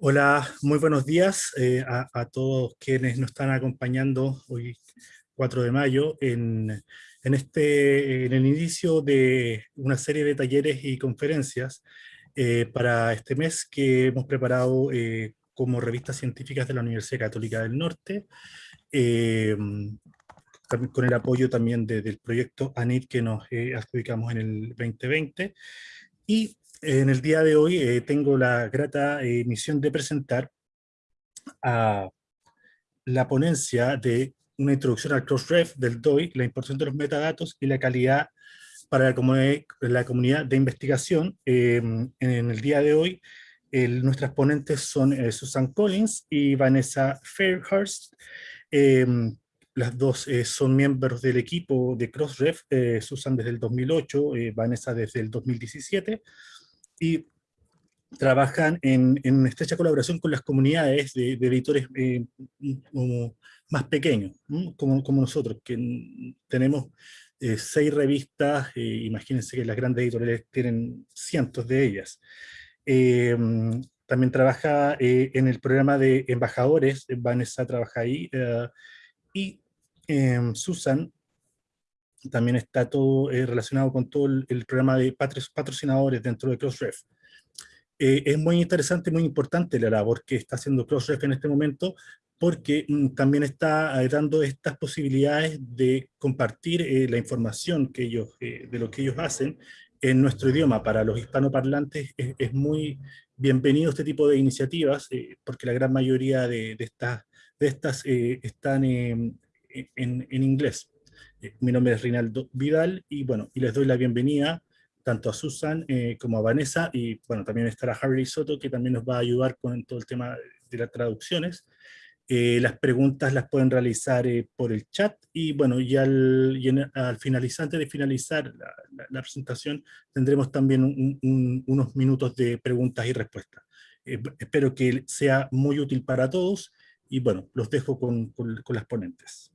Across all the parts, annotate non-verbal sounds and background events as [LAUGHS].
Hola, muy buenos días eh, a, todos quienes nos están acompañando hoy 4 de mayo en, este, en el inicio de una serie de talleres y conferencias eh, para este mes que hemos preparado eh, como revistas científicas de la Universidad Católica del Norte, con el apoyo también del proyecto ANIT que nos adjudicamos en el 2020, y en el día de hoy eh, tengo la grata eh, misión de presentar la ponencia de una introducción al Crossref del DOI, la importancia de los metadatos y la calidad para la comunidad de investigación. Em, en el día de hoy, nuestras ponentes son eh, Susan Collins y Vanessa Fairhurst. Em, las dos son miembros del equipo de Crossref, Susan desde el 2008, Vanessa desde el 2017 y trabajan en, en estrecha colaboración con las comunidades de, editores eh, más pequeños, como, como, nosotros, que tenemos eh, seis revistas, eh, imagínense que las grandes editoriales tienen cientos de ellas. también trabaja en el programa de embajadores, Vanessa trabaja ahí, y Susan también está todo eh, relacionado con todo el, programa de patrocinadores dentro de Crossref. Eh, es muy interesante, muy importante la labor que está haciendo Crossref en este momento, porque mm, también está eh, dando estas posibilidades de compartir la información que ellos, de lo que ellos hacen en nuestro idioma. Para los hispanoparlantes es, es muy bienvenido este tipo de iniciativas, porque la gran mayoría de, de estas, de estas están en, en inglés. Eh, mi nombre es Rinaldo Vidal y bueno, y les doy la bienvenida tanto a Susan eh, como a Vanessa y bueno, también estará Harry Soto que también nos va a ayudar con todo el tema de las traducciones. Eh, las preguntas las pueden realizar por el chat y bueno, y al, al finalizar, antes de finalizar la, presentación tendremos también unos minutos de preguntas y respuestas. espero que sea muy útil para todos y bueno, los dejo con, con las ponentes.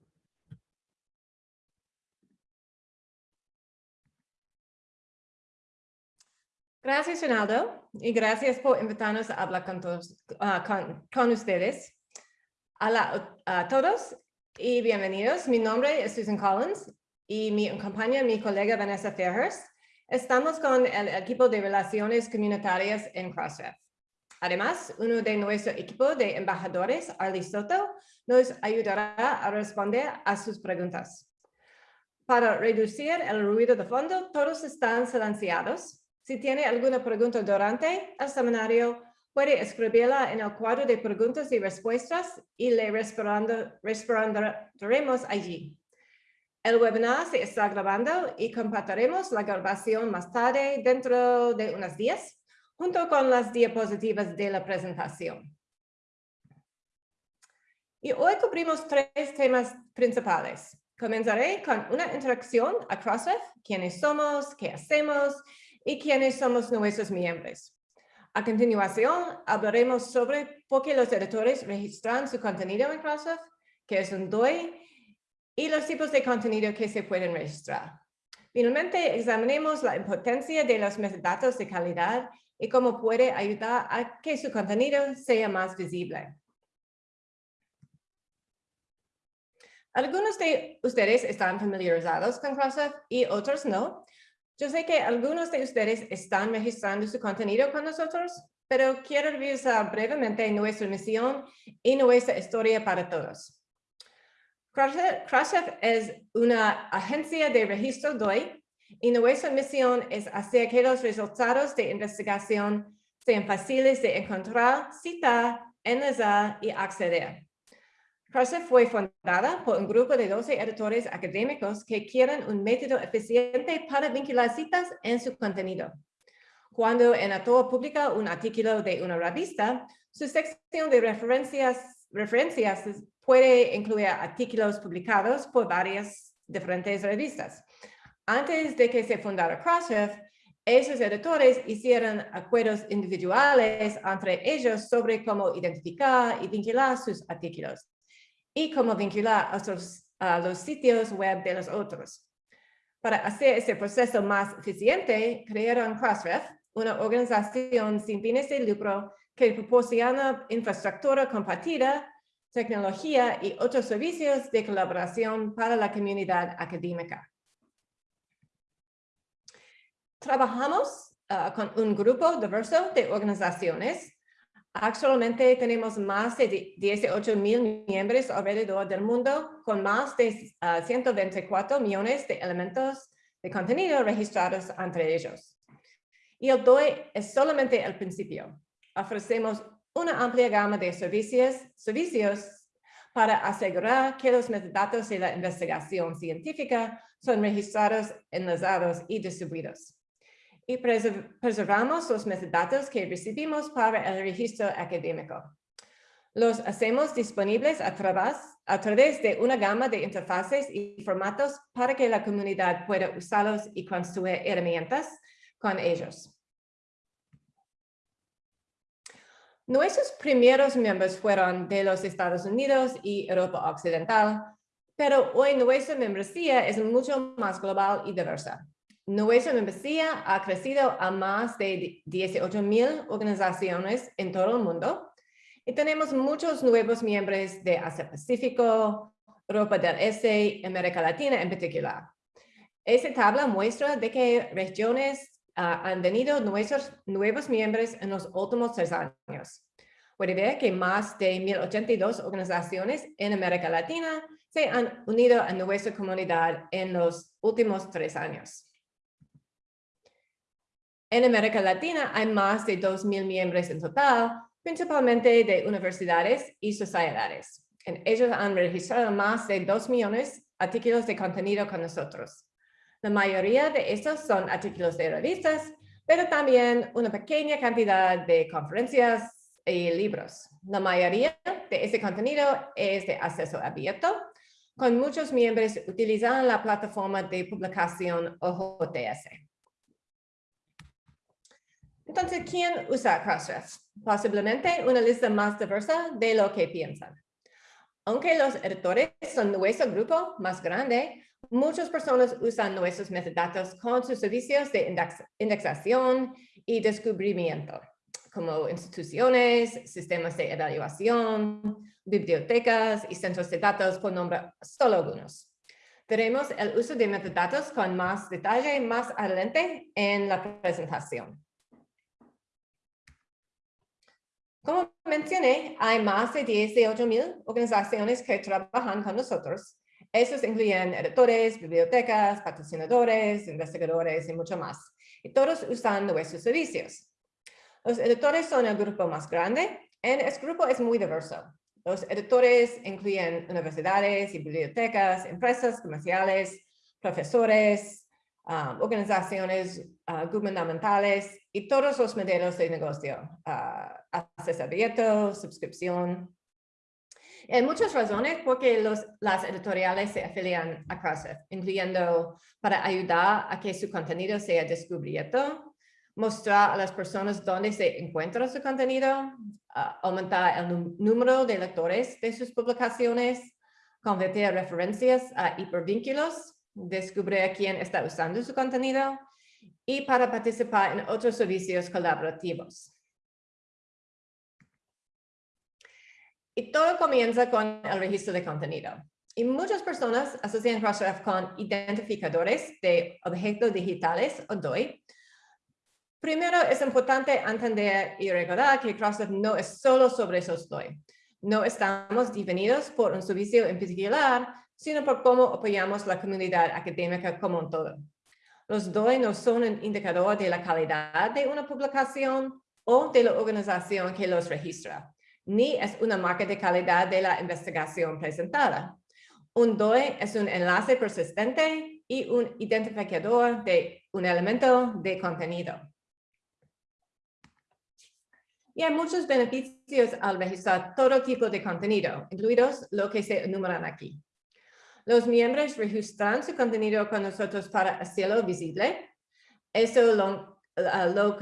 Gracias, Ronaldo, y gracias por invitarnos a hablar con, todos, ah, con, ustedes. Hola a todos y bienvenidos. Mi nombre es Susan Collins y me acompaña mi colega Vanessa Fairhurst. Estamos con el equipo de Relaciones Comunitarias en Crossref. Además, uno de nuestro equipo de embajadores, Arlie Soto, nos ayudará a responder a sus preguntas. Para reducir el ruido de fondo, todos están silenciados si tiene alguna pregunta durante el seminario, puede escribirla en el cuadro de preguntas y respuestas y le responderemos allí. El webinar se está grabando y compartiremos la grabación más tarde dentro de unos días, junto con las diapositivas de la presentación. Y hoy cubrimos tres temas principales. Comenzaré con una introducción a CrossRef, quiénes somos, qué hacemos y quiénes somos nuestros miembros. A continuación, hablaremos sobre por qué los editores registran su contenido en Crossref, qué es un DOI y los tipos de contenido que se pueden registrar. Finalmente, examinemos la importancia de los metadatos de calidad y cómo puede ayudar a que su contenido sea más visible. Algunos de ustedes están familiarizados con Crossref y otros no, yo sé que algunos de ustedes están registrando su contenido con nosotros, pero quiero revisar brevemente nuestra misión y nuestra historia para todos. Crossref es una agencia de registro DOI y nuestra misión es hacer que los resultados de investigación sean fáciles de encontrar, citar, enlazar y acceder. Crossref fue fundada por un grupo de 12 editores académicos que quieren un método eficiente para vincular citas en su contenido. Cuando en autor publica un artículo de una revista, su sección de referencias, referencias puede incluir artículos publicados por varias diferentes revistas. Antes de que se fundara Crossref, esos editores hicieron acuerdos individuales entre ellos sobre cómo identificar y vincular sus artículos y cómo vincular a, los sitios web de los otros. Para hacer este proceso más eficiente, crearon Crossref, una organización sin fines de lucro que proporciona infraestructura compartida, tecnología y otros servicios de colaboración para la comunidad académica. Trabajamos ah, con un grupo diverso de organizaciones. Actualmente tenemos más de 18 mil miembros alrededor del mundo con más de 124 ah, millones de elementos de contenido registrados entre ellos. Y el DOI es solamente el principio. Ofrecemos una amplia gama de servicios, servicios para asegurar que los metadatos de la investigación científica son registrados, enlazados y distribuidos y preservamos los metadatos que recibimos para el registro académico. Los hacemos disponibles a través, de una gama de interfaces y formatos para que la comunidad pueda usarlos y construir herramientas con ellos. Nuestros primeros miembros fueron de los Estados Unidos y Europa Occidental, pero hoy nuestra membresía es mucho más global y diversa. Nuestra membresía ha crecido a más de 18 mil organizaciones en todo el mundo y tenemos muchos nuevos miembros de Asia Pacífico, Europa del Este y América Latina en particular. Esta tabla muestra de qué regiones ah, han venido nuestros nuevos miembros en los últimos tres años. Puede ver que más de 1.082 organizaciones en América Latina se han unido a nuestra comunidad en los últimos tres años. En América Latina hay más de 2.000 miembros en total, principalmente de universidades y sociedades. ellos han registrado más de 2 millones de artículos de contenido con nosotros. La mayoría de estos son artículos de revistas, pero también una pequeña cantidad de conferencias y libros. La mayoría de ese contenido es de acceso abierto, con muchos miembros utilizando la plataforma de publicación OJS. Entonces, ¿quién usa Crossref? Posiblemente una lista más diversa de lo que piensan. Aunque los editores son nuestro grupo más grande, muchas personas usan nuestros metadatos con sus servicios de indexación y descubrimiento, como instituciones, sistemas de evaluación, bibliotecas y centros de datos, por nombrar solo algunos. Veremos el uso de metadatos con más detalle más adelante en la presentación. Como mencioné, hay más de 18 mil organizaciones que trabajan con nosotros. Esos incluyen editores, bibliotecas, patrocinadores, investigadores y mucho más. Y todos usan nuestros servicios. Los editores son el grupo más grande y este grupo es muy diverso. Los editores incluyen universidades y bibliotecas, empresas comerciales, profesores, um, organizaciones uh, gubernamentales y todos los modelos de negocio, uh, acceso abierto, suscripción. Hay muchas razones porque los, las editoriales se afilian a CrossFit, incluyendo para ayudar a que su contenido sea descubierto, mostrar a las personas dónde se encuentra su contenido, uh, aumentar el número de lectores de sus publicaciones, convertir referencias a hipervínculos, descubrir quién está usando su contenido y para participar en otros servicios colaborativos. Y todo comienza con el registro de contenido. Y muchas personas asocian Crossref con identificadores de objetos digitales o DOI. Primero es importante entender y recordar que Crossref no es solo sobre esos DOI. No estamos definidos por un servicio en particular, sino por cómo apoyamos la comunidad académica como un todo. Los DOI no son un indicador de la calidad de una publicación o de la organización que los registra, ni es una marca de calidad de la investigación presentada. Un DOI es un enlace persistente y un identificador de un elemento de contenido. Y hay muchos beneficios al registrar todo tipo de contenido, incluidos lo que se enumeran aquí. Los miembros registran su contenido con nosotros para hacerlo visible. Esto lo, lo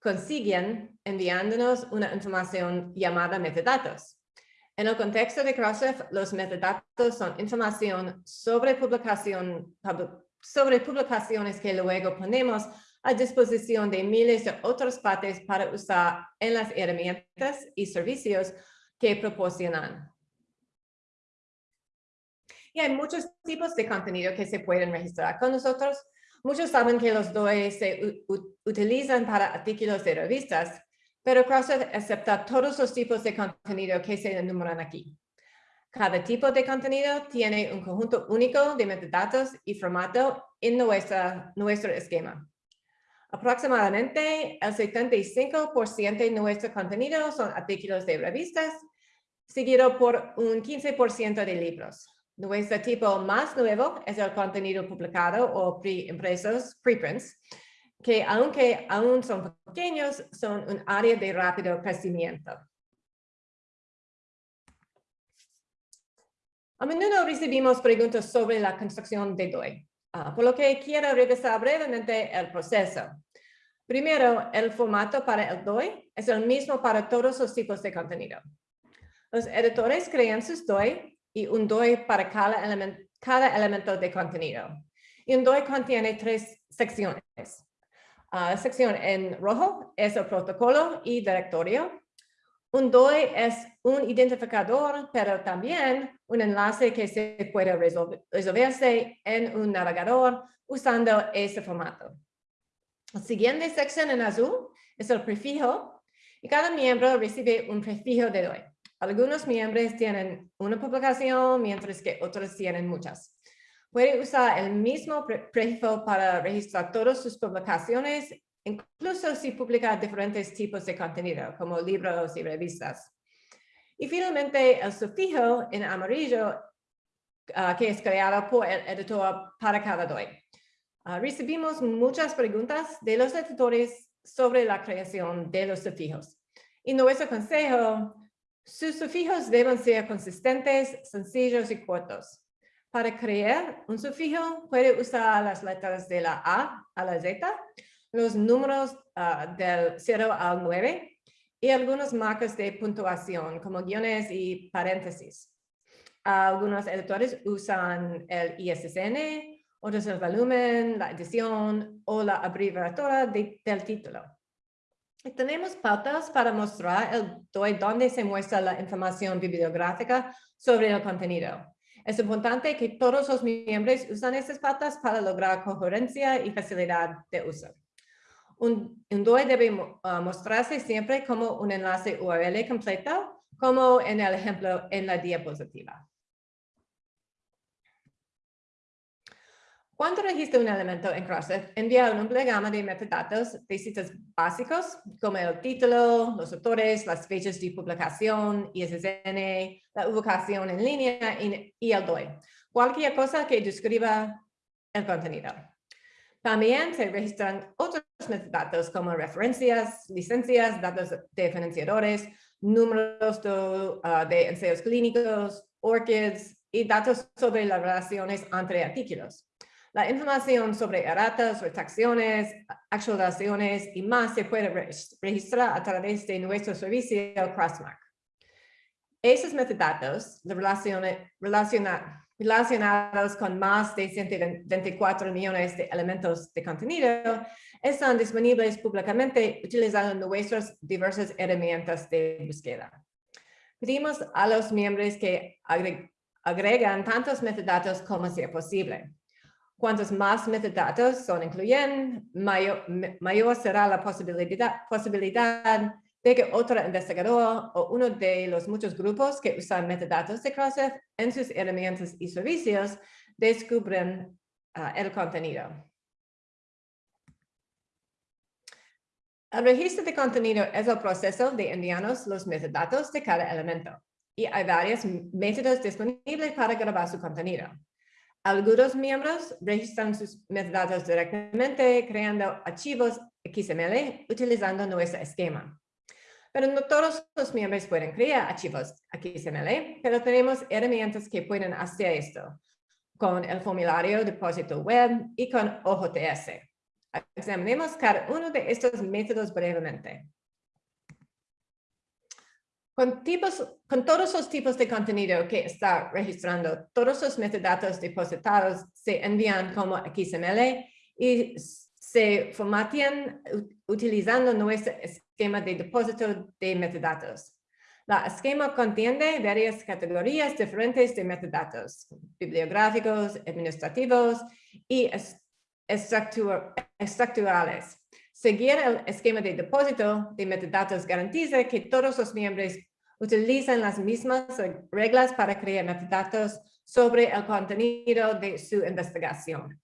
consiguen enviándonos una información llamada metadatos. En el contexto de Crossref, los metadatos son información sobre, sobre publicaciones que luego ponemos a disposición de miles de otras partes para usar en las herramientas y servicios que proporcionan. Y hay muchos tipos de contenido que se pueden registrar con nosotros. Muchos saben que los DOE se utilizan para artículos de revistas, pero Crossref acepta todos los tipos de contenido que se enumeran aquí. Cada tipo de contenido tiene un conjunto único de metadatos y formato en nuestro esquema. Aproximadamente el 75% de nuestro contenido son artículos de revistas, seguido por un 15% de libros. Nuestro tipo más nuevo es el contenido publicado o pre-impresos, preprints, que aunque aún son pequeños, son un área de rápido crecimiento. A menudo recibimos preguntas sobre la construcción de DOI, ah, por lo que quiero revisar brevemente el proceso. Primero, el formato para el DOI es el mismo para todos los tipos de contenido. Los editores crean sus DOI y un DOI para cada, elemento de contenido. Y un DOI contiene tres secciones. La ah, sección en rojo es el protocolo y directorio. Un DOI es un identificador, pero también un enlace que se puede resolverse en un navegador usando ese formato. La siguiente sección en azul es el prefijo y cada miembro recibe un prefijo de DOI. Algunos miembros tienen una publicación, mientras que otros tienen muchas. Puede usar el mismo prefijo para registrar todas sus publicaciones, incluso si publica diferentes tipos de contenido, como libros y revistas. Y finalmente, el sufijo en amarillo, ah, que es creado por el editor para cada DOI. Ah, recibimos muchas preguntas de los editores sobre la creación de los sufijos. Y nuestro consejo sus sufijos deben ser consistentes, sencillos y cortos. Para crear un sufijo, puede usar las letras de la A a la Z, los números ah, del 0 al 9 y algunos marcos de puntuación como guiones y paréntesis. Algunos editores usan el ISSN, otros el volumen, la edición o la abreviatura del título. Tenemos pautas para mostrar el DOI donde se muestra la información bibliográfica sobre el contenido. Es importante que todos los miembros usen estas pautas para lograr coherencia y facilidad de uso. Un, DOI debe uh, mostrarse siempre como un enlace URL completo, como en el ejemplo en la diapositiva. Cuando registra un elemento en Crossref, envía una amplia gama de metadatos de sitios básicos, como el título, los autores, las fechas de publicación, ISSN, la ubicación en línea y el DOI. Cualquier cosa que describa el contenido. También se registran otros metadatos como referencias, licencias, datos de financiadores, números de, ah, de ensayos clínicos, ORCIDs y datos sobre las relaciones entre artículos. La información sobre erratas, retracciones, actualizaciones y más se puede registrar a través de nuestro servicio Crossmark. Esos metadatos relacionados con más de 124 millones de elementos de contenido están disponibles públicamente utilizando nuestras diversas herramientas de búsqueda. Pedimos a los miembros que agregan tantos metadatos como sea posible. Cuantos más metadatos son incluyen, mayor, mayor será la posibilidad, posibilidad de que otro investigador o uno de los muchos grupos que usan metadatos de Crossref en sus herramientas y servicios descubren ah, el contenido. El registro de contenido es el proceso de enviarnos los metadatos de cada elemento y hay varios métodos disponibles para grabar su contenido. Algunos miembros registran sus metadatos directamente creando archivos XML utilizando nuestro esquema. Pero no todos los miembros pueden crear archivos XML, pero tenemos herramientas que pueden hacer esto con el formulario depósito web y con OJS. Examinemos cada uno de estos métodos brevemente. Con, todos los tipos de contenido que está registrando, todos los metadatos depositados se envían como XML y se formatean utilizando nuestro esquema de depósito de metadatos. La esquema contiene varias categorías diferentes de metadatos, bibliográficos, administrativos y estructurales. Seguir el esquema de depósito de metadatos garantiza que todos los miembros utilizan las mismas reglas para crear metadatos sobre el contenido de su investigación.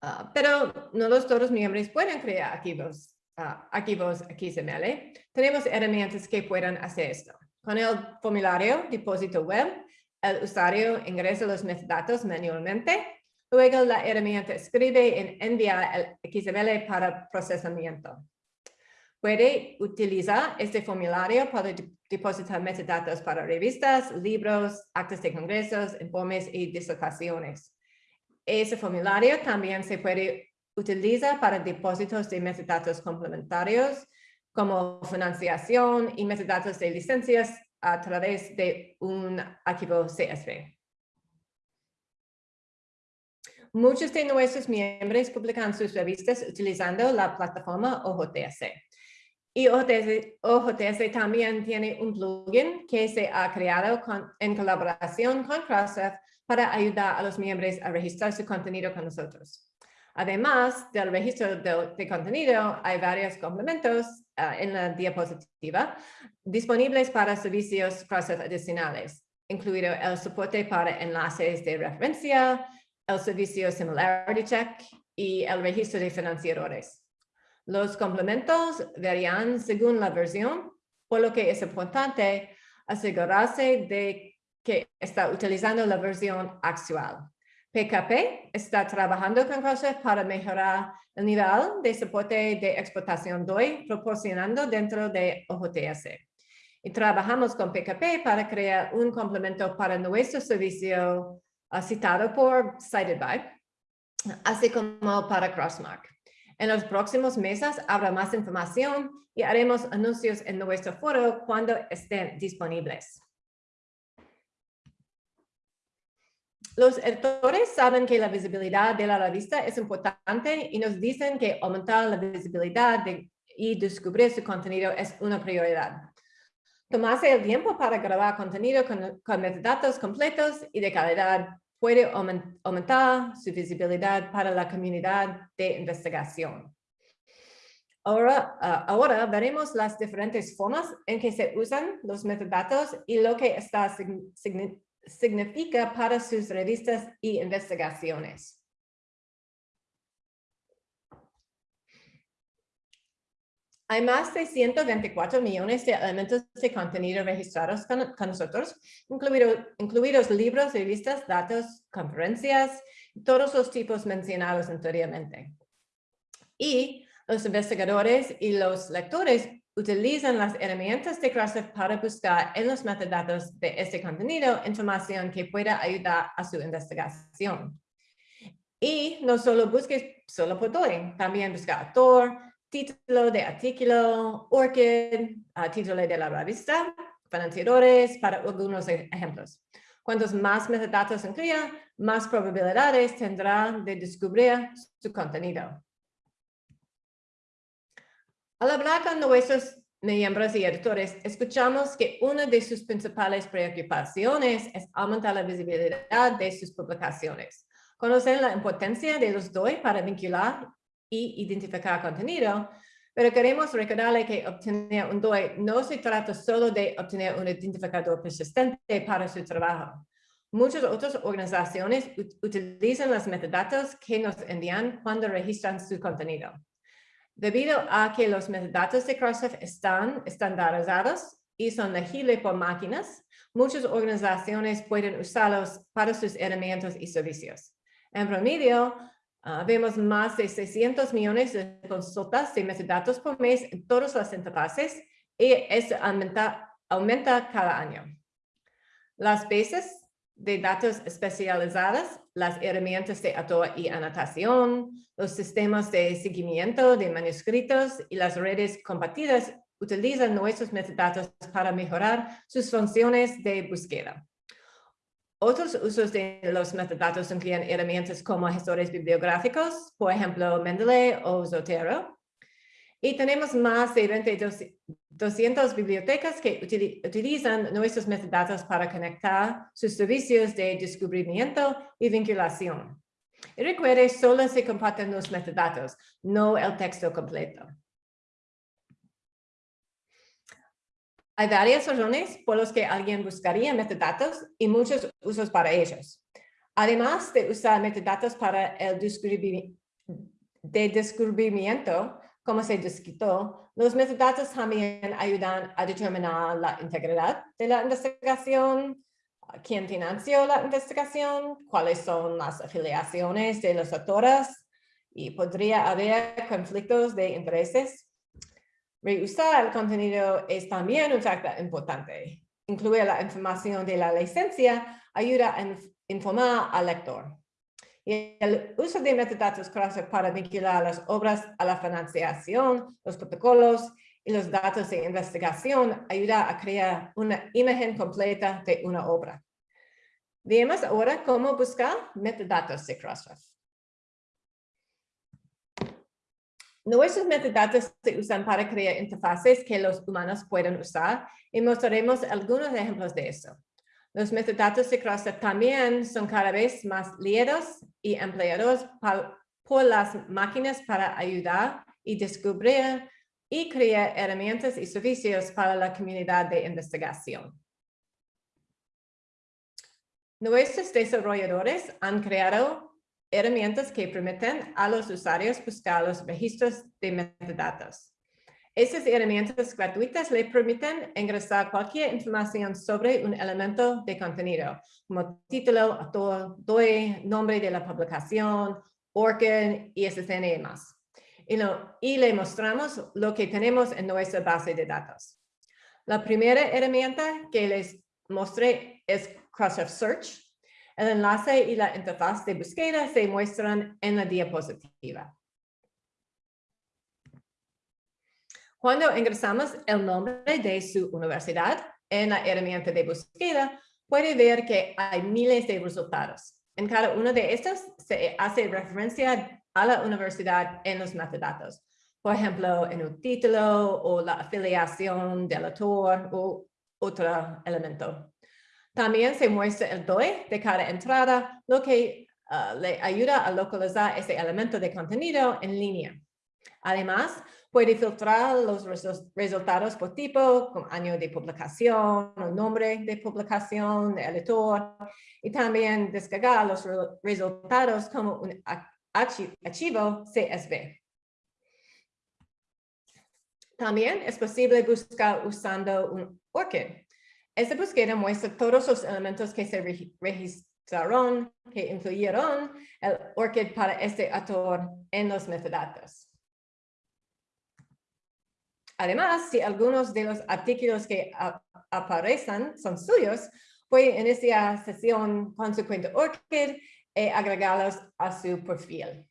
Ah, pero no los todos miembros pueden crear archivos, uh, archivos XML. Tenemos herramientas que pueden hacer esto. Con el formulario depósito web, el usuario ingresa los metadatos manualmente. Luego la herramienta escribe y envía el XML para procesamiento. Puede utilizar este formulario para depositar metadatos para revistas, libros, actas de congresos, informes y disertaciones. Ese formulario también se puede utilizar para depósitos de metadatos complementarios como financiación y metadatos de licencias a través de un archivo CSV. Muchos de nuestros miembros publican sus revistas utilizando la plataforma OJS. Y OJS, también tiene un plugin que se ha creado en colaboración con Crossref para ayudar a los miembros a registrar su contenido con nosotros. Además del registro de, contenido, hay varios complementos ah, en la diapositiva disponibles para servicios Crossref adicionales, incluido el soporte para enlaces de referencia, el servicio Similarity Check y el registro de financiadores. Los complementos varían según la versión, por lo que es importante asegurarse de que está utilizando la versión actual. PKP está trabajando con Crossref para mejorar el nivel de soporte de exportación DOI proporcionando dentro de OJS. Y trabajamos con PKP para crear un complemento para nuestro servicio citado por Cited By, así como para Crossmark. En los próximos meses habrá más información y haremos anuncios en nuestro foro cuando estén disponibles. Los editores saben que la visibilidad de la revista es importante y nos dicen que aumentar la visibilidad y descubrir su contenido es una prioridad. Tomarse el tiempo para grabar contenido con, metadatos completos y de calidad puede aumentar su visibilidad para la comunidad de investigación. Ahora, ah, ahora veremos las diferentes formas en que se usan los metadatos y lo que está significa para sus revistas y investigaciones. Hay más de 124 millones de elementos de contenido registrados con, nosotros, incluidos libros, revistas, datos, conferencias, todos los tipos mencionados anteriormente. Y los investigadores y los lectores utilizan las herramientas de Crossref para buscar en los metadatos de este contenido información que pueda ayudar a su investigación. Y no solo busques solo por DOI, también busca autor, título de artículo, ORCID, título de la revista, financiadores, para algunos e-, ejemplos. Cuantos más metadatos incluya, más probabilidades tendrá de descubrir su contenido. Al hablar con nuestros miembros y editores, escuchamos que una de sus principales preocupaciones es aumentar la visibilidad de sus publicaciones. Conocen la importancia de los DOI para vincular y identificar contenido, pero queremos recordarle que obtener un DOI no se trata solo de obtener un identificador persistente para su trabajo. Muchas otras organizaciones utilizan los metadatos que nos envían cuando registran su contenido. Debido a que los metadatos de Crossref están estandarizados y son legibles por máquinas, muchas organizaciones pueden usarlos para sus herramientas y servicios. En promedio, Ah, vemos más de 600 millones de consultas de metadatos por mes en todas las interfaces y esto aumenta, aumenta cada año. Las bases de datos especializadas, las herramientas de autor y anotación, los sistemas de seguimiento de manuscritos y las redes compartidas utilizan nuestros metadatos para mejorar sus funciones de búsqueda. Otros usos de los metadatos incluyen herramientas como gestores bibliográficos, por ejemplo, Mendeley o Zotero. Y tenemos más de 22, 200 bibliotecas que utilizan nuestros metadatos para conectar sus servicios de descubrimiento y vinculación. Y recuerde, solo se comparten los metadatos, no el texto completo. Hay varias razones por las que alguien buscaría metadatos y muchos usos para ellos. Además de usar metadatos para el de descubrimiento, como se descrito, los metadatos también ayudan a determinar la integridad de la investigación, quién financió la investigación, cuáles son las afiliaciones de los autores y podría haber conflictos de intereses Reusar el contenido es también un factor importante. Incluir la información de la licencia ayuda a informar al lector. Y el uso de metadatos para vincular las obras a la financiación, los protocolos y los datos de investigación ayuda a crear una imagen completa de una obra. Veamos ahora cómo buscar metadatos de Crossref. Nuestros metadatos se usan para crear interfaces que los humanos pueden usar y mostraremos algunos ejemplos de eso. Los metadatos de Crossref también son cada vez más leídos y empleados por las máquinas para ayudar y descubrir y crear herramientas y servicios para la comunidad de investigación. Nuestros desarrolladores han creado herramientas que permiten a los usuarios buscar los registros de metadatos. Estas herramientas gratuitas le permiten ingresar cualquier información sobre un elemento de contenido, como título, autor, DOI, nombre de la publicación, ORCID, ISSN y más. Y, y le mostramos lo que tenemos en nuestra base de datos. La primera herramienta que les mostré es Crossref Search, el enlace y la interfaz de búsqueda se muestran en la diapositiva. Cuando ingresamos el nombre de su universidad en la herramienta de búsqueda, puede ver que hay miles de resultados. En cada uno de estos se hace referencia a la universidad en los metadatos. Por ejemplo, en un título o la afiliación del autor o otro elemento. También se muestra el DOI de cada entrada, lo que ah, le ayuda a localizar ese elemento de contenido en línea. Además, puede filtrar los resultados por tipo, como año de publicación, nombre de publicación, el editor, y también descargar los resultados como un archivo CSV. También es posible buscar usando un ORCID, esta búsqueda muestra todos los elementos que se registraron, que incluyeron el ORCID para este autor en los metadatos. Además, si algunos de los artículos que aparecen son suyos, puede iniciar sesión con su cuenta ORCID y agregarlos a su perfil.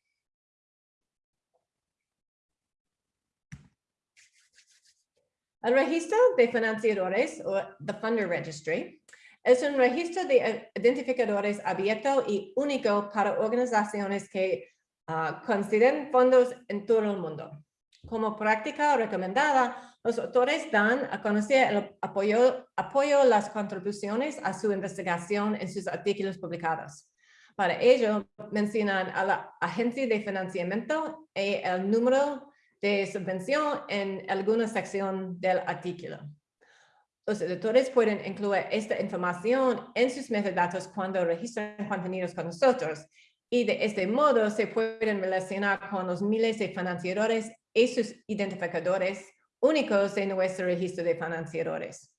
El registro de financiadores o the Funder Registry es un registro de identificadores abierto y único para organizaciones que uh, consideren fondos en todo el mundo. Como práctica recomendada, los autores dan a conocer el apoyo, apoyo las contribuciones a su investigación en sus artículos publicados. Para ello, mencionan a la agencia de financiamiento y el número de subvención en alguna sección del artículo. Los editores pueden incluir esta información en sus metadatos cuando registran contenidos con nosotros y de este modo se pueden relacionar con los miles de financiadores y sus identificadores únicos de nuestro registro de financiadores.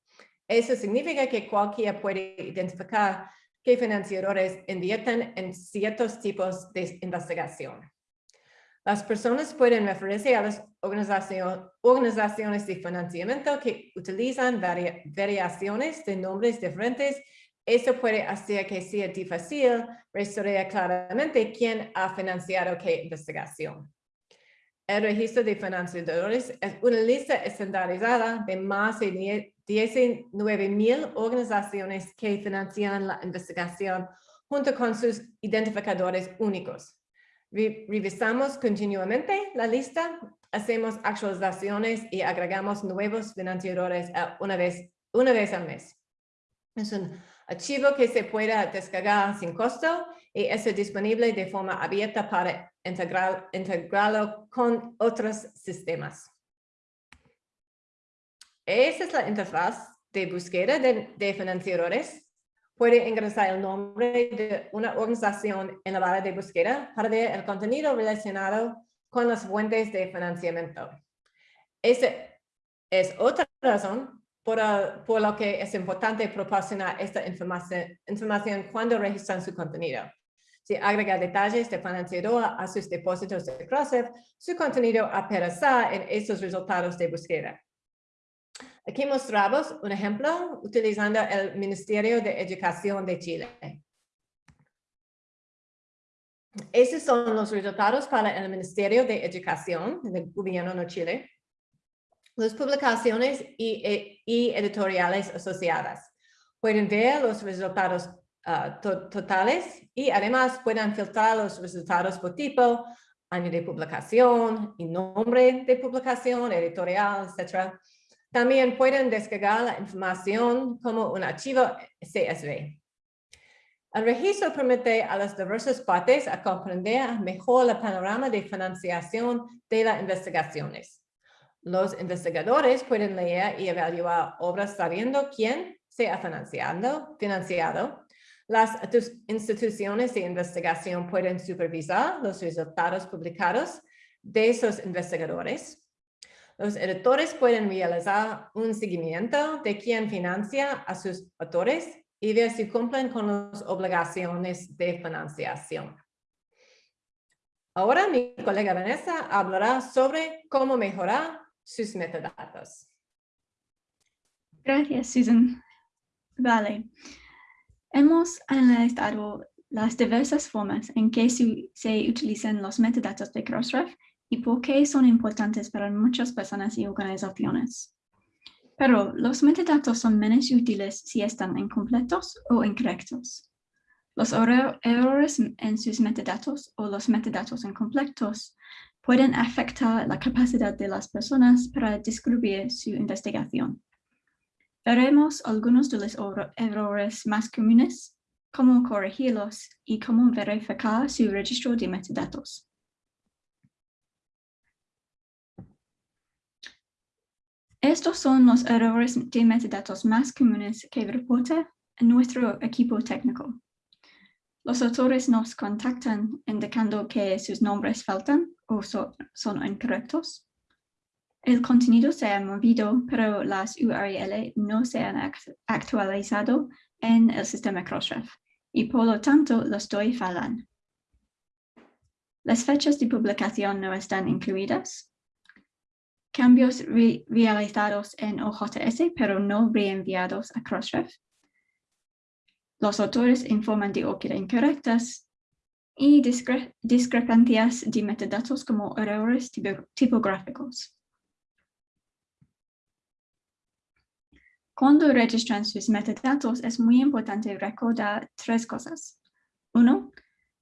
Eso significa que cualquiera puede identificar qué financiadores invierten en ciertos tipos de investigación. Las personas pueden referirse a las organizaciones de financiamiento que utilizan variaciones de nombres diferentes. Eso puede hacer que sea difícil rastrear claramente quién ha financiado qué investigación. El registro de financiadores es una lista estandarizada de más de 19 mil organizaciones que financian la investigación junto con sus identificadores únicos. Revisamos continuamente la lista, hacemos actualizaciones y agregamos nuevos financiadores una vez, una vez al mes. Es un archivo que se puede descargar sin costo y es disponible de forma abierta para integrar, integrarlo con otros sistemas. Esa es la interfaz de búsqueda de, de financiadores. Puede ingresar el nombre de una organización en la barra de búsqueda para ver el contenido relacionado con las fuentes de financiamiento. Esa es otra razón por, por lo que es importante proporcionar esta información, información cuando registran su contenido. Si agrega detalles de financiador a sus depósitos de Crossref, su contenido aparecerá en estos resultados de búsqueda. Aquí mostramos un ejemplo utilizando el Ministerio de Educación de Chile. Esos son los resultados para el Ministerio de Educación del Gobierno de Chile. Las publicaciones y, e, y editoriales asociadas. Pueden ver los resultados uh, to totales y además pueden filtrar los resultados por tipo, año de publicación y nombre de publicación, editorial, etc. También pueden descargar la información como un archivo CSV. El registro permite a las diversas partes comprender mejor el panorama de financiación de las investigaciones. Los investigadores pueden leer y evaluar obras sabiendo quién se ha financiado, financiado. Las instituciones de investigación pueden supervisar los resultados publicados de esos investigadores. Los editores pueden realizar un seguimiento de quién financia a sus autores y ver si cumplen con las obligaciones de financiación. Ahora mi colega Vanessa hablará sobre cómo mejorar sus metadatos. Gracias, Susan. Vale. Hemos analizado las diversas formas en que se utilizan los metadatos de Crossref y por qué son importantes para muchas personas y organizaciones. Pero los metadatos son menos útiles si están incompletos o incorrectos. Los errores en sus metadatos o los metadatos incompletos pueden afectar la capacidad de las personas para descubrir su investigación. Veremos algunos de los errores más comunes, cómo corregirlos y cómo verificar su registro de metadatos. Estos son los errores de metadatos más comunes que reporta nuestro equipo técnico. Los autores nos contactan indicando que sus nombres faltan o son incorrectos. El contenido se ha movido, pero las URL no se han actualizado en el sistema Crossref y por lo tanto los DOI falan. Las fechas de publicación no están incluidas cambios realizados en OJS pero no reenviados a Crossref. Los autores informan de búsqueda incorrectas y discrepancias de metadatos como errores tipográficos. Cuando registran sus metadatos es muy importante recordar tres cosas. Uno,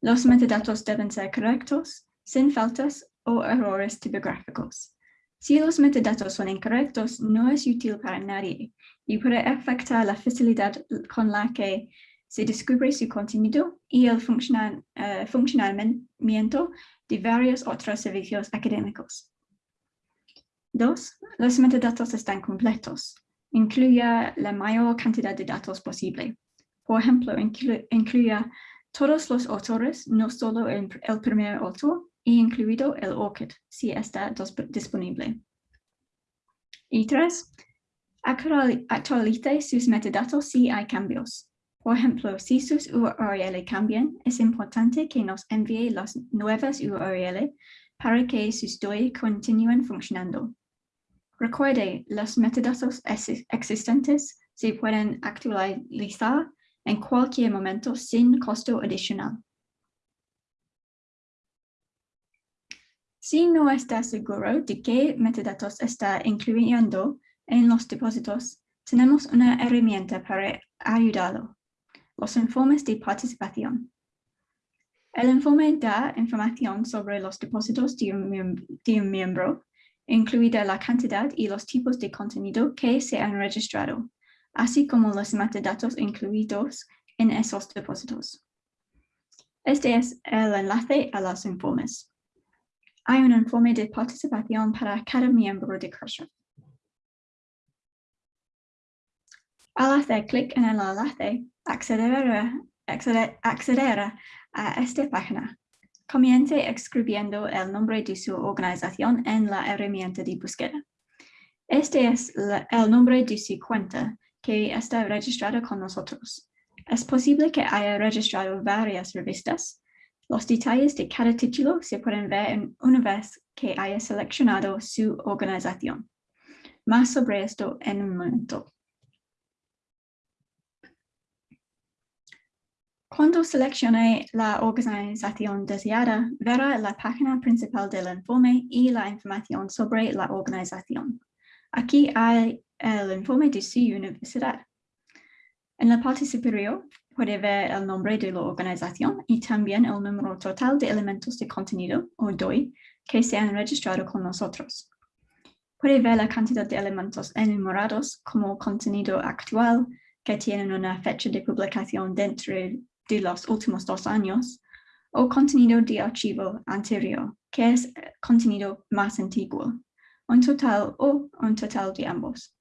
los metadatos deben ser correctos, sin faltas o errores tipográficos. Si los metadatos son incorrectos, no es útil para nadie y puede afectar la facilidad con la que se descubre su contenido y el eh, funcionamiento de varios otros servicios académicos. Dos, los metadatos están completos. Incluya la mayor cantidad de datos posible. Por ejemplo, incluya todos los autores, no solo el primer autor, incluido el ORCID, si está disponible. Y tres, actualice sus metadatos si hay cambios. Por ejemplo, si sus URL cambian, es importante que nos envíe las nuevas URL para que sus DOI continúen funcionando. Recuerde, los metadatos existentes se pueden actualizar en cualquier momento sin costo adicional. Si no está seguro de qué metadatos está incluyendo en los depósitos, tenemos una herramienta para ayudarlo, los informes de participación. El informe da información sobre los depósitos de un, miembro, incluida la cantidad y los tipos de contenido que se han registrado, así como los metadatos incluidos en esos depósitos. Este es el enlace a los informes. Hay un informe de participación para cada miembro de Crossref. Al hacer clic en el enlace, accederá, accederá a esta página. Comience escribiendo el nombre de su organización en la herramienta de búsqueda. Este es el nombre de su cuenta que está registrado con nosotros. Es posible que haya registrado varias revistas. Los detalles de cada título se pueden ver una vez que haya seleccionado su organización. Más sobre esto en un momento. Cuando seleccione la organización deseada, verá la página principal del informe y la información sobre la organización. Aquí hay el informe de su universidad. En la parte superior puede ver el nombre de la organización y también el número total de elementos de contenido, o DOI, que se han registrado con nosotros. Puede ver la cantidad de elementos enumerados como contenido actual, que tienen una fecha de publicación dentro de los últimos dos años, o contenido de archivo anterior, que es eh, contenido más antiguo, un total o un total de ambos.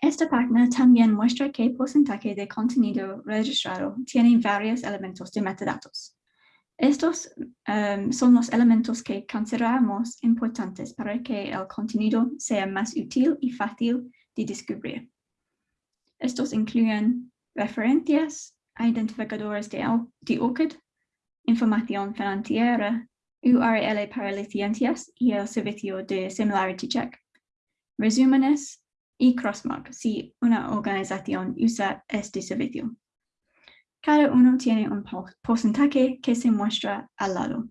Esta página también muestra qué porcentaje de contenido registrado tiene varios elementos de metadatos. Estos em, son los elementos que consideramos importantes para que el contenido sea más útil y fácil de descubrir. Estos incluyen referencias, identificadores de, de información financiera, URL para licencias y el servicio de Similarity Check, resúmenes y Crossmark si una organización usa este servicio. Cada uno tiene un porcentaje que se muestra al lado.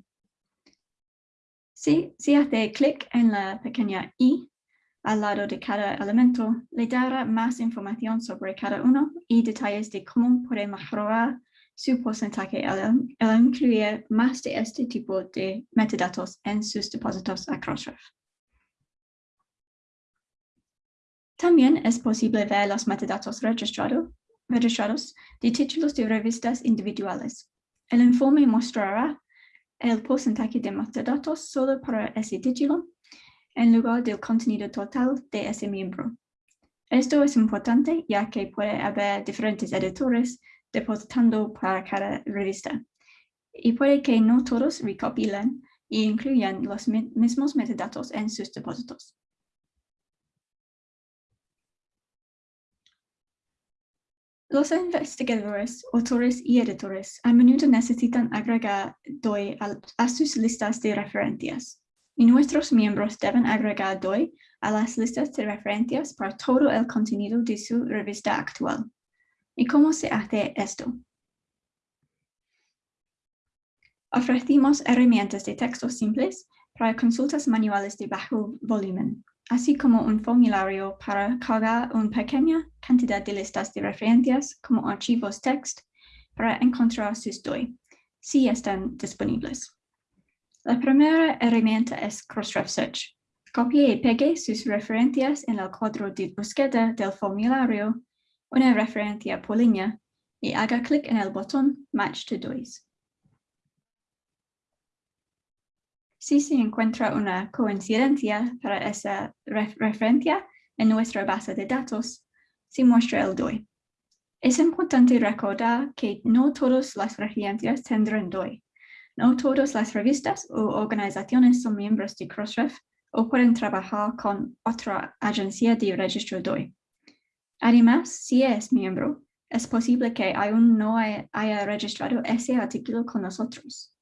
Si, si hace clic en la pequeña i al lado de cada elemento, le dará más información sobre cada uno y detalles de cómo puede mejorar su porcentaje al, incluir más de este tipo de metadatos en sus depósitos a Crossref. También es posible ver los metadatos registrados de títulos de revistas individuales. El informe mostrará el porcentaje de metadatos solo para ese título en lugar del contenido total de ese miembro. Esto es importante ya que puede haber diferentes editores depositando para cada revista y puede que no todos recopilen e incluyan los mismos metadatos en sus depósitos. Los investigadores, autores y editores a menudo necesitan agregar DOI a sus listas de referencias y nuestros miembros deben agregar DOI a las listas de referencias para todo el contenido de su revista actual. ¿Y cómo se hace esto? Ofrecimos herramientas de texto simples para consultas manuales de bajo volumen, así como un formulario para cargar una pequeña cantidad de listas de referencias como archivos text para encontrar sus DOI, si están disponibles. La primera herramienta es Crossref Search. Copie y pegue sus referencias en el cuadro de búsqueda del formulario, una referencia por línea, y haga clic en el botón Match to DOIs. Si se encuentra una coincidencia para esa referencia en nuestra base de datos, se muestra el DOI. Es importante recordar que no todas las referencias tendrán DOI. No todas las revistas o organizaciones son miembros de Crossref o pueden trabajar con otra agencia de registro DOI. Además, si es miembro, es posible que aún no haya registrado ese artículo con nosotros.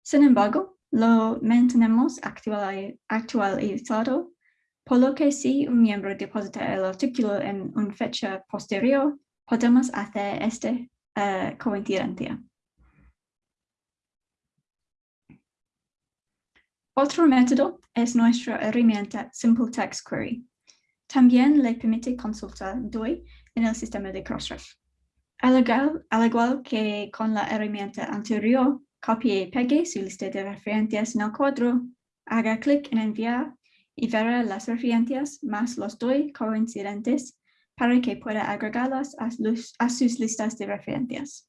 Sin embargo, lo mantenemos actualizado, por lo que si un miembro deposita el artículo en una fecha posterior, podemos hacer esta uh, coincidencia. Otro método es nuestra herramienta Simple Text Query. También le permite consultar DOI en el sistema de Crossref. Al igual, al igual que con la herramienta anterior, copie y pegue su lista de referencias en el cuadro, haga clic en enviar y verá las referencias más los DOI coincidentes para que pueda agregarlas a, a sus listas de referencias.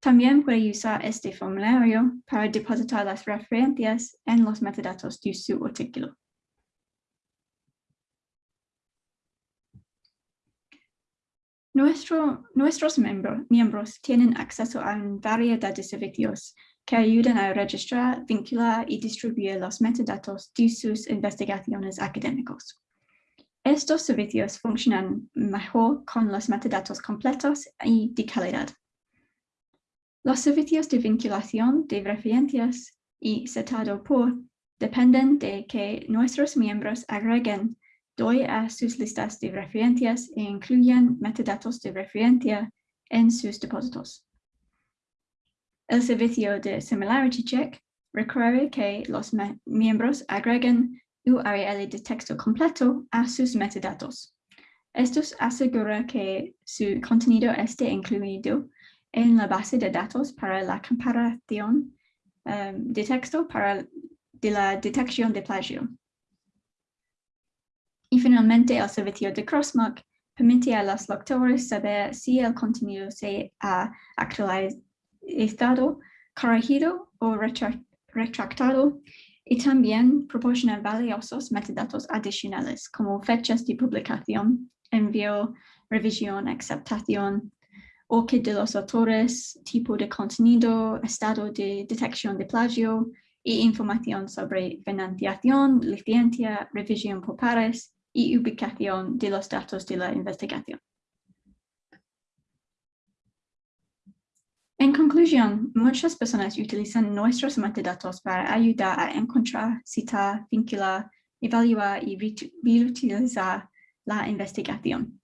También puede usar este formulario para depositar las referencias en los metadatos de su artículo. Nuestro, nuestros miembro, miembros tienen acceso a variedad de servicios que ayudan a registrar, vincular y distribuir los metadatos de sus investigaciones académicos. Estos servicios funcionan mejor con los metadatos completos y de calidad. Los servicios de vinculación de referencias y setado por dependen de que nuestros miembros agreguen DOI a sus listas de referencias e incluyan metadatos de referencia en sus depósitos. El servicio de Similarity Check requiere que los miembros agreguen URL de texto completo a sus metadatos. Esto asegura que su contenido esté incluido en la base de datos para la comparación um, de texto para de la detección de plagio. Y finalmente, el servicio de Crossmark permite a los lectores saber si el contenido se ha actualizado, corregido o retractado y también proporciona valiosos metadatos adicionales como fechas de publicación, envío, revisión, aceptación, que de los autores, tipo de contenido, estado de detección de plagio y información sobre financiación, licencia, revisión por pares y ubicación de los datos de la investigación. En conclusión, muchas personas utilizan nuestros metadatos para ayudar a encontrar, citar, vincular, evaluar y reutilizar la investigación.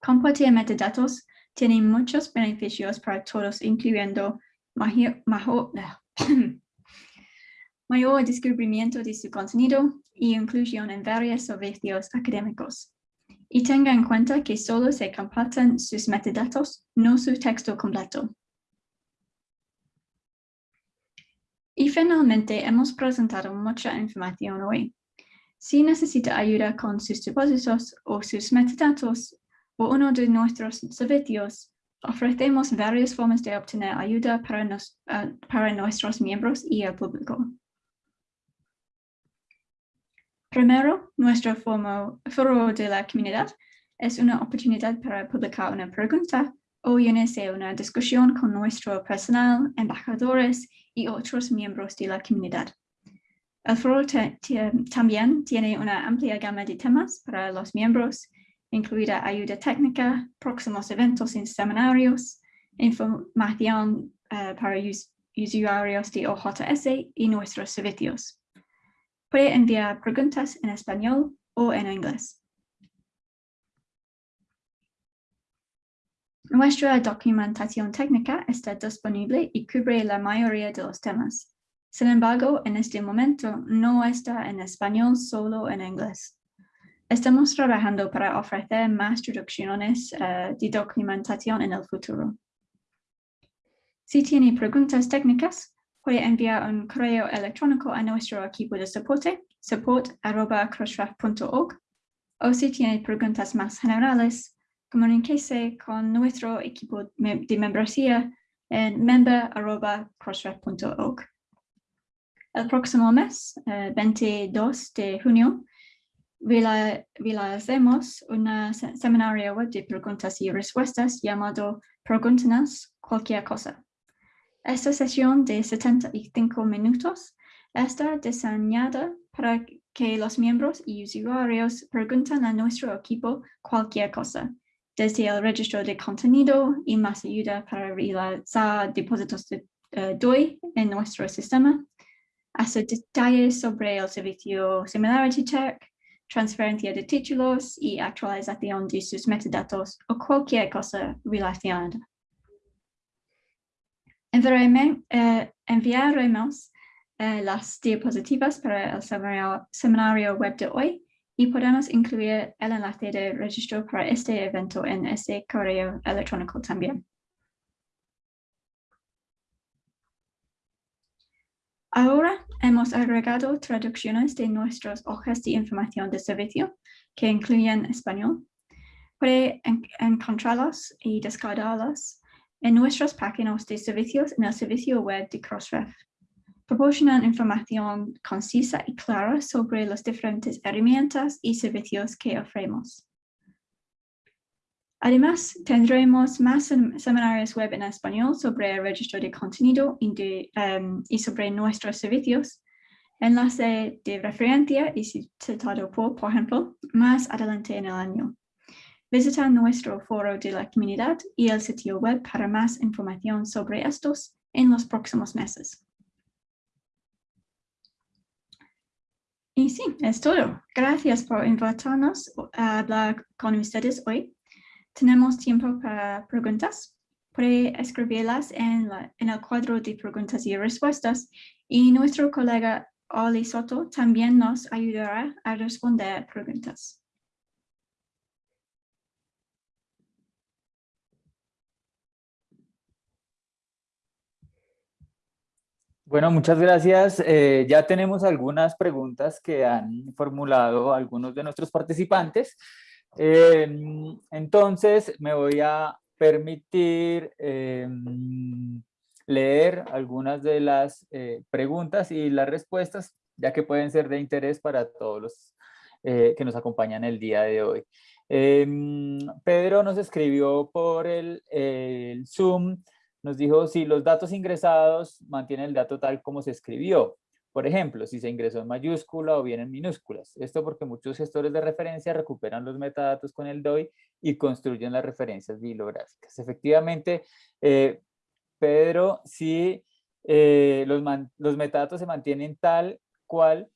Compartir metadatos tiene muchos beneficios para todos, incluyendo mayor, [CLEARS THROAT] mayor descubrimiento de su contenido y inclusión en varios servicios académicos. Y tenga en cuenta que solo se comparten sus metadatos, no su texto completo. Y finalmente, hemos presentado mucha información hoy. Si necesita ayuda con sus depósitos o sus metadatos, o uno de nuestros servicios, ofrecemos varias formas de obtener ayuda para, uh, para nuestros miembros y el público. Primero, nuestro foro de la comunidad es una oportunidad para publicar una pregunta o unirse una discusión con nuestro personal, embajadores y otros miembros de la comunidad. El foro también tiene una amplia gama de temas para los miembros incluida ayuda técnica, próximos eventos y seminarios, información uh, para usuarios de OJS y nuestros servicios. Puede enviar preguntas en español o en inglés. Nuestra documentación técnica está disponible y cubre la mayoría de los temas. Sin embargo, en este momento no está en español, solo en inglés. Estamos trabajando para ofrecer más traducciones uh, de documentación en el futuro. Si tiene preguntas técnicas, puede enviar un correo electrónico a nuestro equipo de soporte, support.crossref.org, o si tiene preguntas más generales, comuníquese con nuestro equipo de membresía en member.crossref.org. El próximo mes, eh, 22 de junio, realizamos un seminario web de preguntas y respuestas llamado Pregúntanos cualquier cosa. Esta sesión de 75 minutos está diseñada para que los miembros y usuarios pregunten a nuestro equipo cualquier cosa, desde el registro de contenido y más ayuda para realizar depósitos de uh, DOI en nuestro sistema, hasta detalles sobre el servicio Similarity Check, transferencia de títulos y actualización de sus metadatos o cualquier cosa relacionada. Eh, enviaremos eh, las diapositivas para el seminario, web de hoy y podemos incluir el enlace de registro para este evento en este correo electrónico también. Ahora hemos agregado traducciones de nuestras hojas de información de servicio que incluyen español. Puede encontrarlas y descargarlas en nuestras páginas de servicios en el servicio web de Crossref proporcionan información concisa y clara sobre las diferentes herramientas y servicios que ofrecemos. Además, tendremos más seminarios web en español sobre el registro de contenido y, em, sobre nuestros servicios, enlace de referencia y citado por, por ejemplo, más adelante en el año. Visita nuestro foro de la comunidad y el sitio web para más información sobre estos en los próximos meses. Y sí, es todo. Gracias por invitarnos a hablar con ustedes hoy. Tenemos tiempo para preguntas. Puede escribirlas en, en el cuadro de preguntas y respuestas y nuestro colega Oli Soto también nos ayudará a responder preguntas. Bueno, muchas gracias. Eh, ya tenemos algunas preguntas que han formulado algunos de nuestros participantes. Em, entonces, me voy a permitir em, leer algunas de las eh, preguntas y las respuestas, ya que pueden ser de interés para todos los eh, que nos acompañan el día de hoy. Em, Pedro nos escribió por el, el Zoom nos dijo si los datos ingresados mantienen el dato tal como se escribió. Por ejemplo, si se ingresó en mayúscula o bien en minúsculas. Esto porque muchos gestores de referencia recuperan los metadatos con el DOI y construyen las referencias bibliográficas. Efectivamente, eh, Pedro, si eh, los, metadatos se mantienen tal cual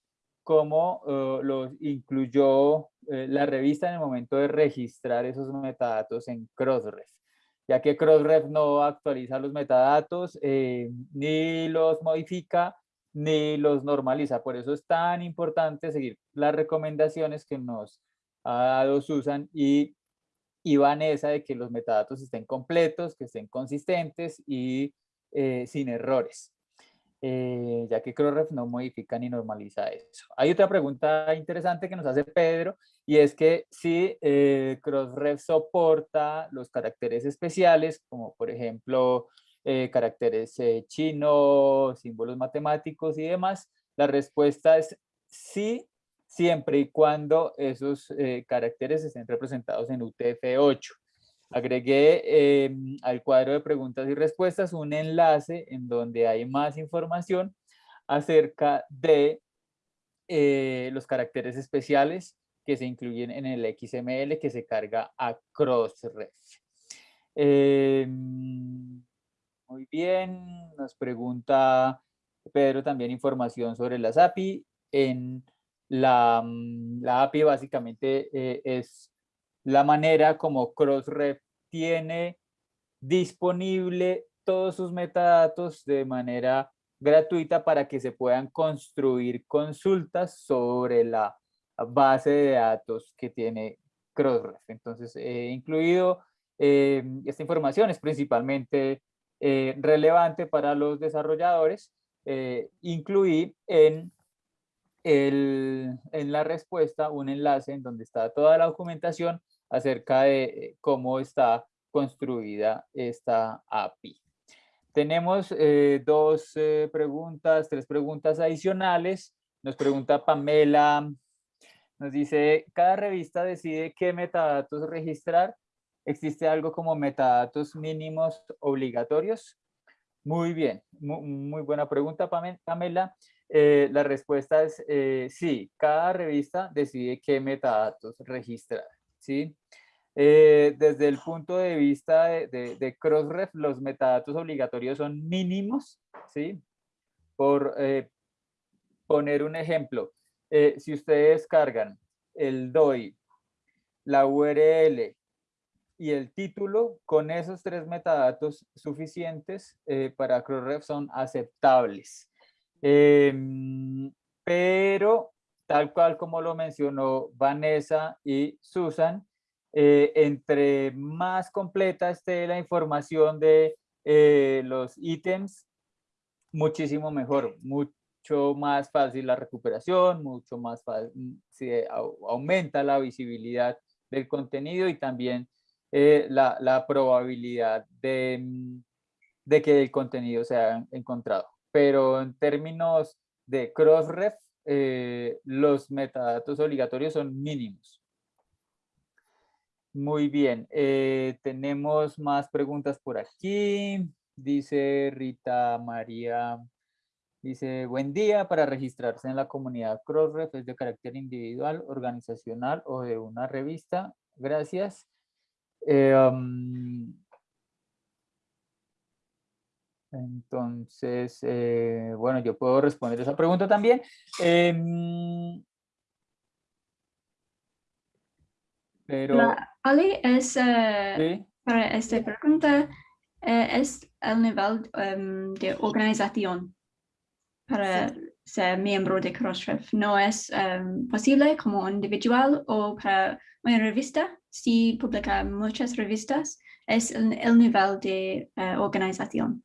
como uh, los incluyó eh, la revista en el momento de registrar esos metadatos en Crossref ya que Crossref no actualiza los metadatos, eh, ni los modifica, ni los normaliza. Por eso es tan importante seguir las recomendaciones que nos ha dado Susan y, y Vanessa de que los metadatos estén completos, que estén consistentes y eh, sin errores. Eh, ya que Crossref no modifica ni normaliza eso. Hay otra pregunta interesante que nos hace Pedro y es que si eh, Crossref soporta los caracteres especiales, como por ejemplo eh, caracteres chinos, símbolos matemáticos y demás, la respuesta es sí, siempre y cuando esos caracteres estén representados en UTF-8. Agregué em, al cuadro de preguntas y respuestas un enlace en donde hay más información acerca de los caracteres especiales que se incluyen en el XML que se carga a Crossref. Em, muy bien, nos pregunta Pedro también información sobre las API. En la, mm, API básicamente eh, es la manera como Crossref tiene disponible todos sus metadatos de manera gratuita para que se puedan construir consultas sobre la base de datos que tiene Crossref. Entonces, he incluido eh, esta información, es principalmente eh, relevante para los desarrolladores. Eh, incluí en, el, en la respuesta un enlace en donde está toda la documentación acerca de cómo está construida esta API. Tenemos dos preguntas, tres preguntas adicionales. Nos pregunta Pamela nos dice, cada revista decide qué metadatos registrar. ¿Existe algo como metadatos mínimos obligatorios? Muy bien, muy, buena pregunta, Pamela. Eh, la respuesta es eh, sí, cada revista decide qué metadatos registrar. ¿Sí? Eh, desde el punto de vista de, Crossref, los metadatos obligatorios son mínimos. ¿sí? Por poner un ejemplo, eh, si ustedes cargan el DOI, la URL y el título, con esos tres metadatos suficientes eh, para Crossref son aceptables. Em, pero tal cual como lo mencionó Vanessa y Susan, eh, entre más completa esté la información de eh, los ítems, muchísimo mejor, mucho más fácil la recuperación, mucho más fácil, se aumenta la visibilidad del contenido y también eh, la, probabilidad de, mm, de, que el contenido sea encontrado. Pero en términos de crossref, eh, los metadatos obligatorios son mínimos. Muy bien, eh, tenemos más preguntas por aquí. Dice Rita María, dice, buen día, para registrarse en la comunidad Crossref es de carácter individual, organizacional o de una revista. Gracias. Eh, entonces, eh, bueno, yo puedo responder esa pregunta también. Em, pero... Ali, es, eh, para esta pregunta, es el nivel em, de organización para ser miembro de Crossref. No es em, posible como individual o para una revista. Si publica muchas revistas, es el, nivel de eh, organización.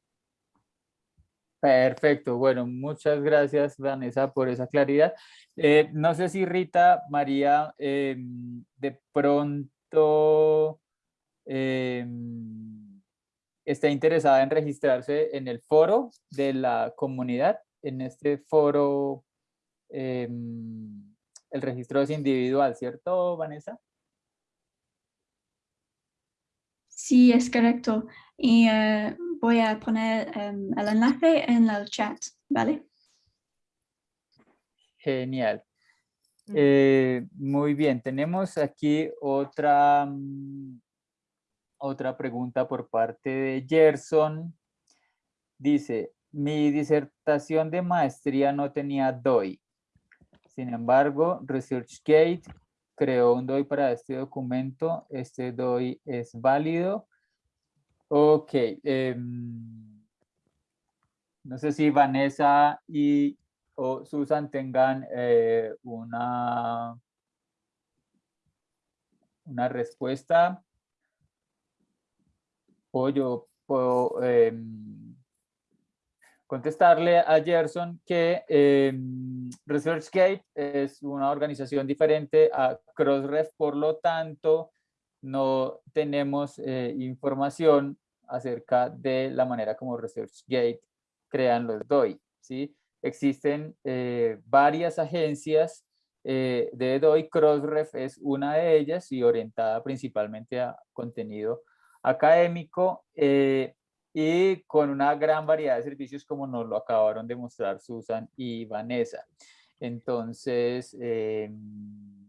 Perfecto, bueno, muchas gracias Vanessa por esa claridad. Eh, no sé si Rita, María, em, de pronto em, está interesada en registrarse en el foro de la comunidad. En este foro, em, el registro es individual, ¿cierto Vanessa? Sí, es correcto. Y eh, voy a poner em, el enlace en el chat, ¿vale? Genial. Mm. Eh, muy bien, tenemos aquí otra, mm, otra pregunta por parte de Gerson. Dice, mi disertación de maestría no tenía DOI. Sin embargo, ResearchGate creó un DOI para este documento. Este DOI es válido. Ok. Em, no sé si Vanessa y o Susan tengan eh, una, una respuesta. O yo puedo em, contestarle a Gerson que eh, ResearchGate es una organización diferente a Crossref, por lo tanto, no tenemos eh, información acerca de la manera como ResearchGate crean los DOI. ¿sí? Existen eh, varias agencias eh, de DOI, Crossref es una de ellas y orientada principalmente a contenido académico y con una gran variedad de servicios como nos lo acabaron de mostrar Susan y Vanessa. Entonces, em,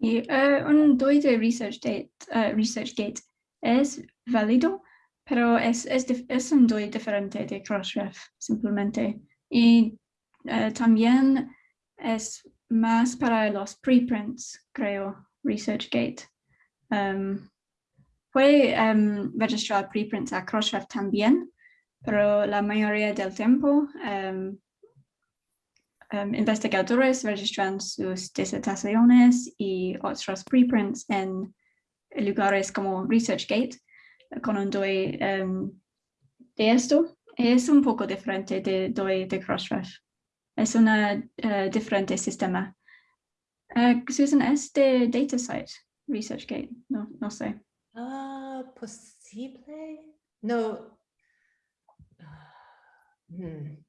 y uh, un DOI de ResearchGate, uh, ResearchGate es válido, pero es, es, es, un DOI diferente de Crossref, simplemente. Y uh, también es más para los preprints, creo, ResearchGate. Um, puede um, registrar preprints a Crossref también, pero la mayoría del tiempo um, um, investigadores registran sus disertaciones y otros preprints en lugares como ResearchGate con un DOI um, de esto. Es un poco diferente de DOI de Crossref. Es un uh, diferente sistema. Uh, Susan, ¿es de DataCite ResearchGate? No, no sé. Ah, posible. No. Hmm.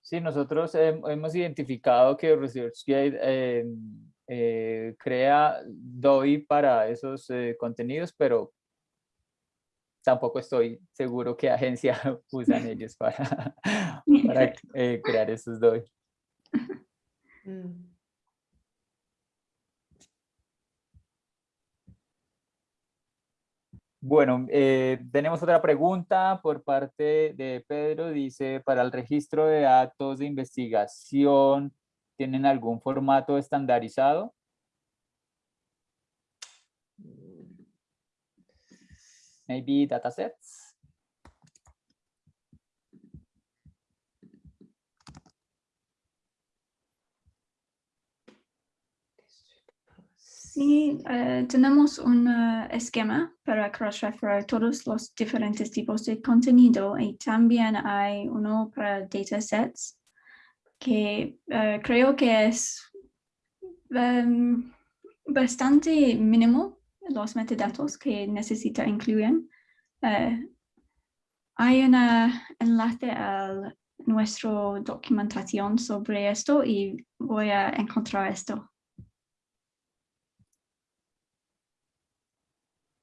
Sí, nosotros hemos identificado que ResearchGate eh, eh, crea DOI para esos eh, contenidos, pero tampoco estoy seguro qué agencia [LAUGHS] usan [LAUGHS] ellos para, para crear esos DOI. Mm. Bueno, eh, tenemos otra pregunta por parte de Pedro. Dice, para el registro de datos de investigación, ¿tienen algún formato estandarizado? Maybe datasets. Sí, eh, tenemos un eh, esquema para cross-referir todos los diferentes tipos de contenido y también hay uno para datasets que eh, creo que es em, bastante mínimo los metadatos que necesita incluir. hay un enlace a nuestra documentación sobre esto y voy a encontrar esto.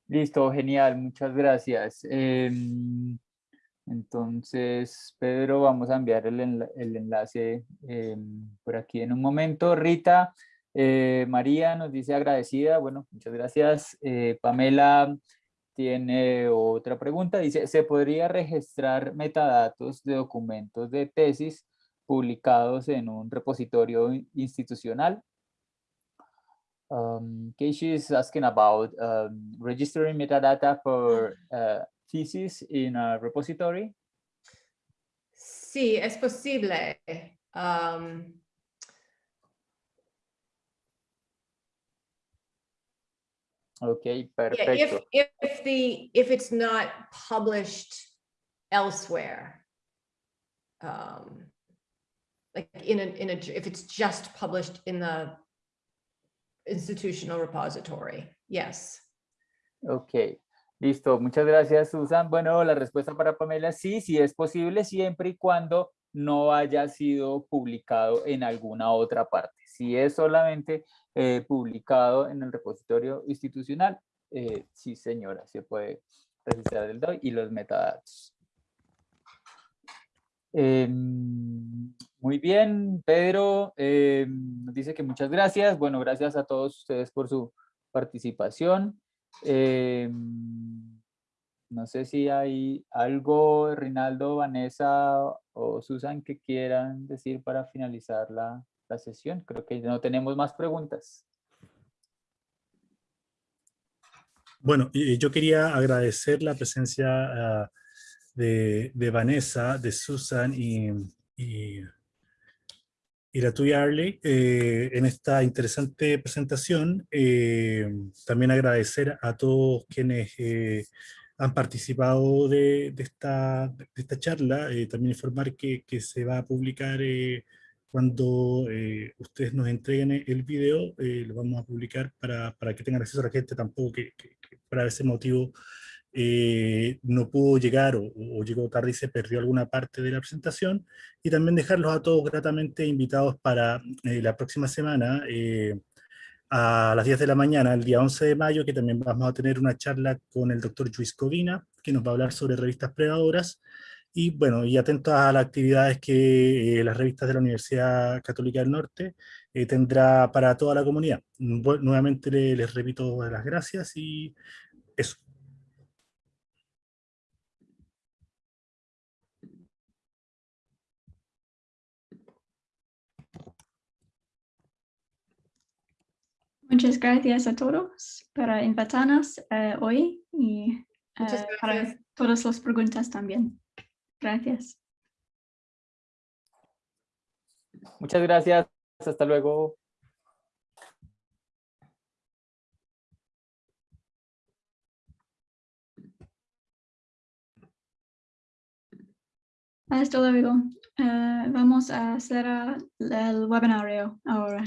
Listo, genial, muchas gracias. Em, entonces, Pedro, vamos a enviar el, enlace em, por aquí en un momento. Rita, eh, María nos dice agradecida, bueno, muchas gracias. Eh, Pamela tiene otra pregunta, dice, ¿se podría registrar metadatos de documentos de tesis publicados en un repositorio institucional? Um, Keishi is asking about um, registering metadata for uh, thesis in a repository. Sí, es posible. Um, okay, perfecto. Yeah, if, if the if it's not published elsewhere, um, like in a in a if it's just published in the institutional repository. Yes. Ok, listo. Muchas gracias, Susan. Bueno, la respuesta para Pamela, sí, sí es posible siempre y cuando no haya sido publicado en alguna otra parte. Si es solamente eh, publicado en el repositorio institucional, eh, sí señora, se puede registrar el DOI y los metadatos. Em, muy bien, Pedro nos dice que muchas gracias. Bueno, gracias a todos ustedes por su participación. Eh, no sé si hay algo, Rinaldo, Vanessa o Susan, que quieran decir para finalizar la, sesión. Creo que no tenemos más preguntas. Bueno, yo quería agradecer la presencia de, Vanessa, de Susan y y la tuya, Arley, eh, en esta interesante presentación. Eh, también agradecer a todos quienes eh, han participado de, esta, de esta, charla. también informar que, que, se va a publicar cuando ustedes nos entreguen el video, lo vamos a publicar para, para, que tengan acceso a la gente, tampoco que, que, ese motivo eh, no pudo llegar o, llegó tarde y se perdió alguna parte de la presentación, y también dejarlos a todos gratamente invitados para eh, la próxima semana, eh, a las 10 de la mañana, el día 11 de mayo, que también vamos a tener una charla con el doctor Luis Covina, que nos va a hablar sobre revistas predadoras, y bueno, y atentos a las actividades que las revistas de la Universidad Católica del Norte tendrá para toda la comunidad. nuevamente les repito las gracias y eso. Muchas gracias a todos por invitarnos eh, hoy y eh, para todas las preguntas también. Gracias. Muchas gracias. Hasta luego. Hasta luego. Eh, vamos a hacer el webinario ahora.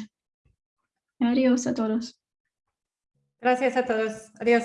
Adiós a todos. Gracias a todos. Adiós.